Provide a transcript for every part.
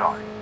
sorry.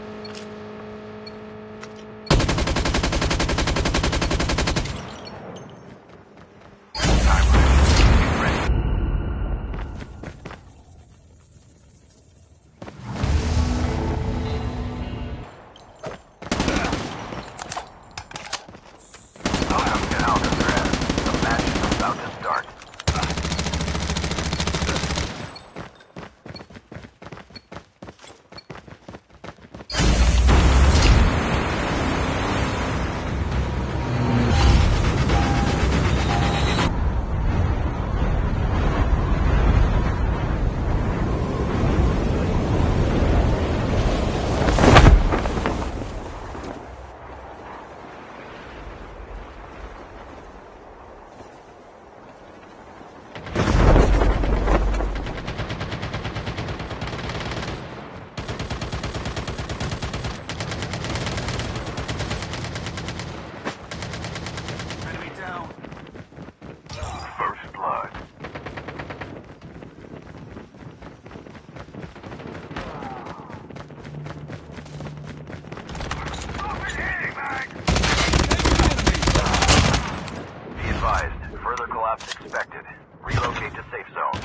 Relocate to safe zone.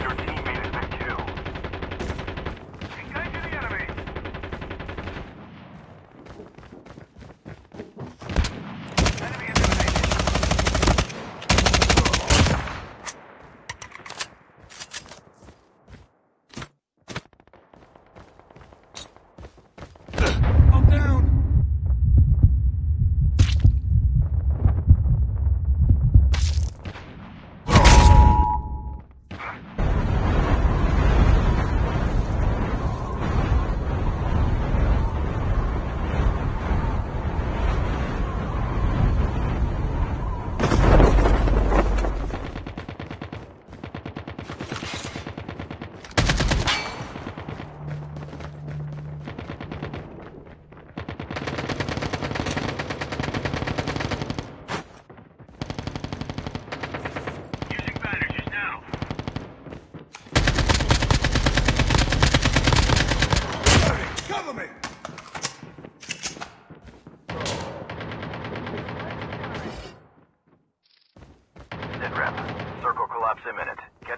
Your team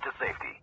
to safety.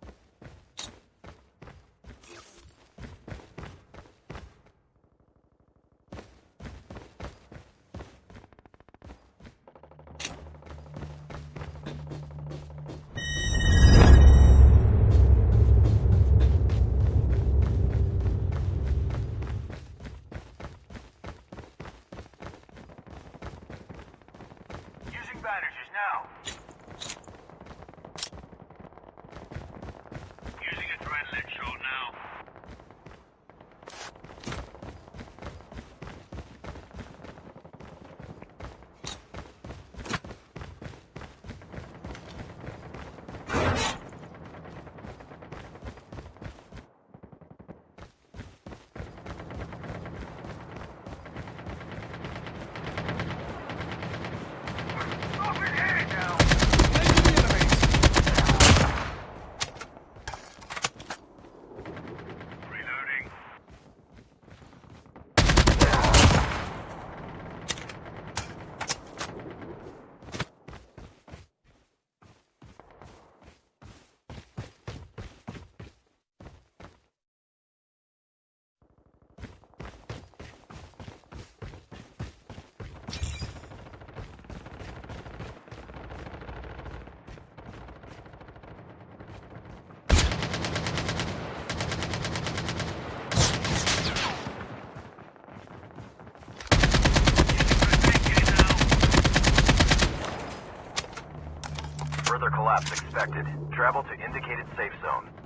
Further collapse expected. Travel to indicated safe zone.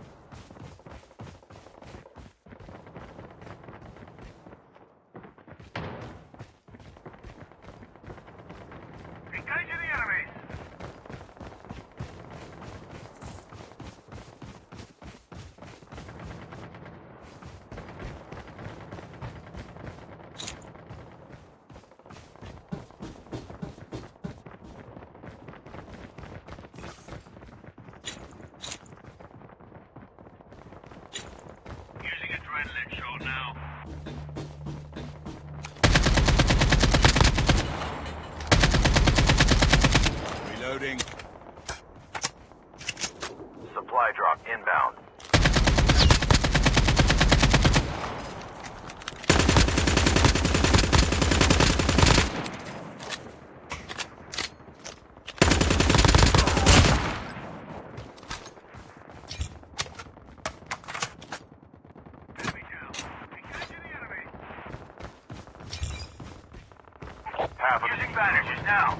Of Using bandages now.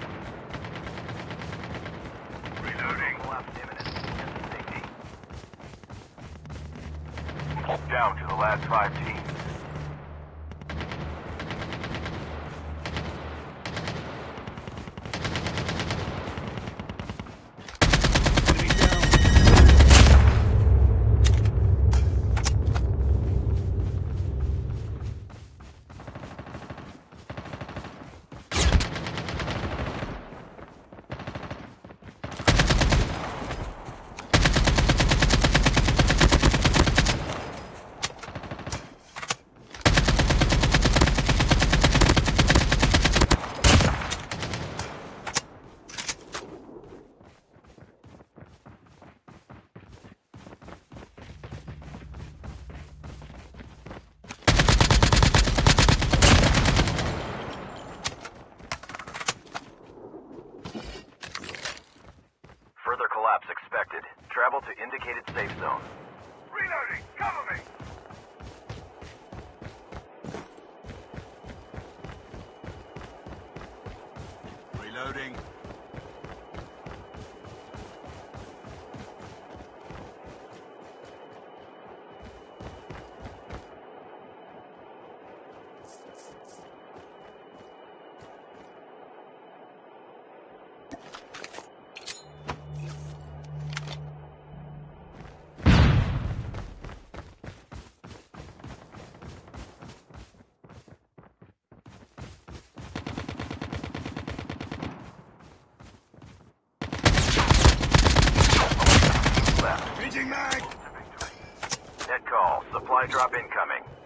Reloading. Collapse imminent. Get to safety. Down to the last five teams. Enemy down. Collapse expected. Travel to indicated safe zone. Reloading. Cover me. Net call. Supply drop incoming.